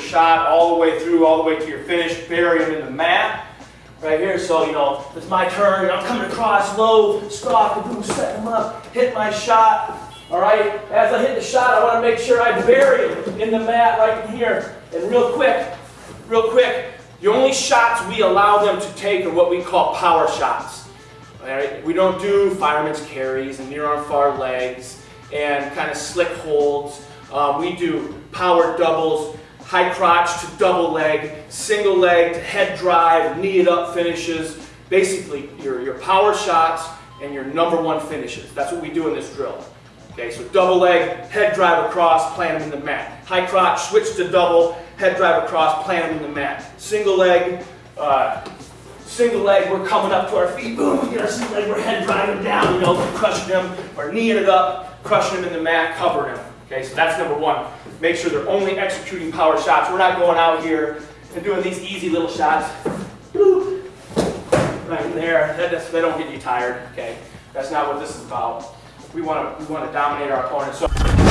shot all the way through, all the way to your finish, bury them in the mat. Right here, so you know, it's my turn, I'm coming across low, stop, and boom, set them up, hit my shot. All right, as I hit the shot, I want to make sure I bury it in the mat right in here. And real quick, real quick, the only shots we allow them to take are what we call power shots. All right, we don't do fireman's carries and near arm far legs and kind of slick holds. Um, we do power doubles, high crotch to double leg, single leg to head drive, knee it up finishes. Basically, your, your power shots and your number one finishes. That's what we do in this drill. Okay, so double leg, head drive across, plant them in the mat. High crotch, switch to double, head drive across, plant them in the mat. Single leg, uh, single leg, we're coming up to our feet, boom, we get our single leg, we're head driving down, you know, crushing them, or kneeing it up, crushing them in the mat, covering them. Okay, so that's number one. Make sure they're only executing power shots. We're not going out here and doing these easy little shots. Boop. Right in there, that, that's, they don't get you tired, okay? That's not what this is about. We want to we want to dominate our opponent. So